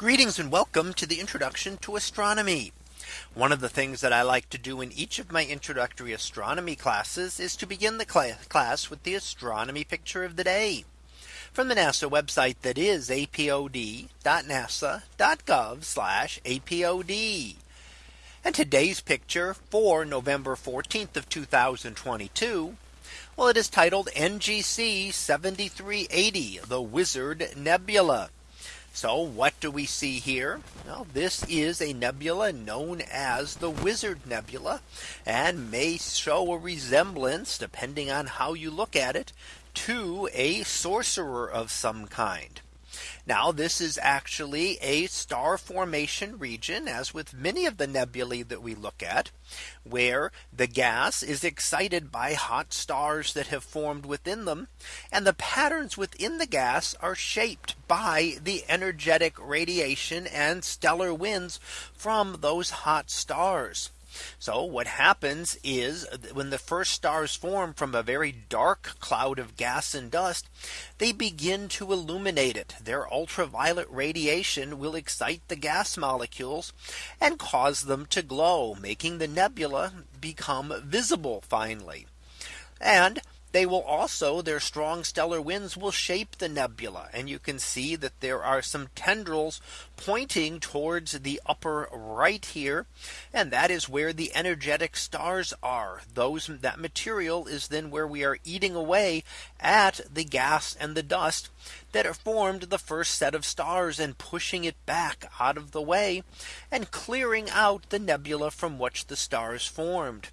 Greetings and welcome to the introduction to astronomy. One of the things that I like to do in each of my introductory astronomy classes is to begin the cl class with the astronomy picture of the day from the NASA website that is apod.nasa.gov apod. And today's picture for November 14th of 2022. Well, it is titled NGC 7380, the Wizard Nebula. So what do we see here? Well, this is a nebula known as the Wizard Nebula and may show a resemblance depending on how you look at it to a sorcerer of some kind. Now this is actually a star formation region as with many of the nebulae that we look at where the gas is excited by hot stars that have formed within them and the patterns within the gas are shaped by the energetic radiation and stellar winds from those hot stars. So what happens is that when the first stars form from a very dark cloud of gas and dust, they begin to illuminate it. Their ultraviolet radiation will excite the gas molecules and cause them to glow, making the nebula become visible finally. And they will also their strong stellar winds will shape the nebula. And you can see that there are some tendrils pointing towards the upper right here. And that is where the energetic stars are. Those that material is then where we are eating away at the gas and the dust that are formed the first set of stars and pushing it back out of the way and clearing out the nebula from which the stars formed.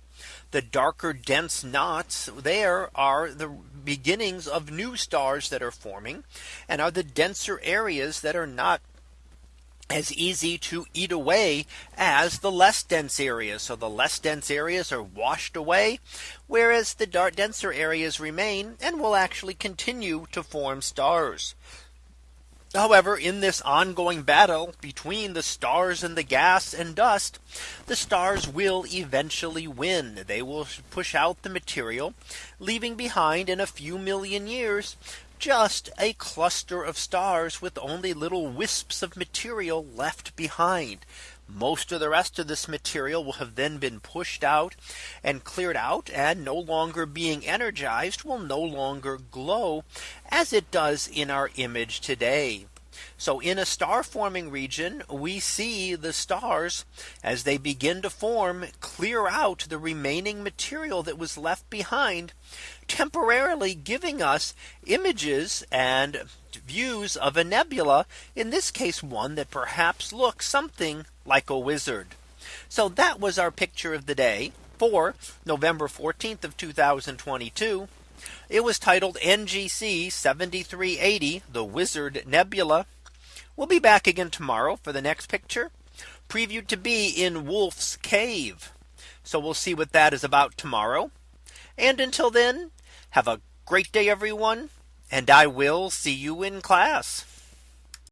The darker dense knots there are the beginnings of new stars that are forming and are the denser areas that are not as easy to eat away as the less dense areas. So the less dense areas are washed away, whereas the dark denser areas remain and will actually continue to form stars. However, in this ongoing battle between the stars and the gas and dust, the stars will eventually win. They will push out the material, leaving behind in a few million years just a cluster of stars with only little wisps of material left behind. Most of the rest of this material will have then been pushed out and cleared out and no longer being energized will no longer glow as it does in our image today. So in a star forming region, we see the stars as they begin to form clear out the remaining material that was left behind temporarily giving us images and views of a nebula in this case one that perhaps looks something like a wizard. So that was our picture of the day for November 14th of 2022. It was titled NGC 7380 the Wizard Nebula. We'll be back again tomorrow for the next picture previewed to be in Wolf's Cave. So we'll see what that is about tomorrow. And until then, have a great day, everyone. And I will see you in class.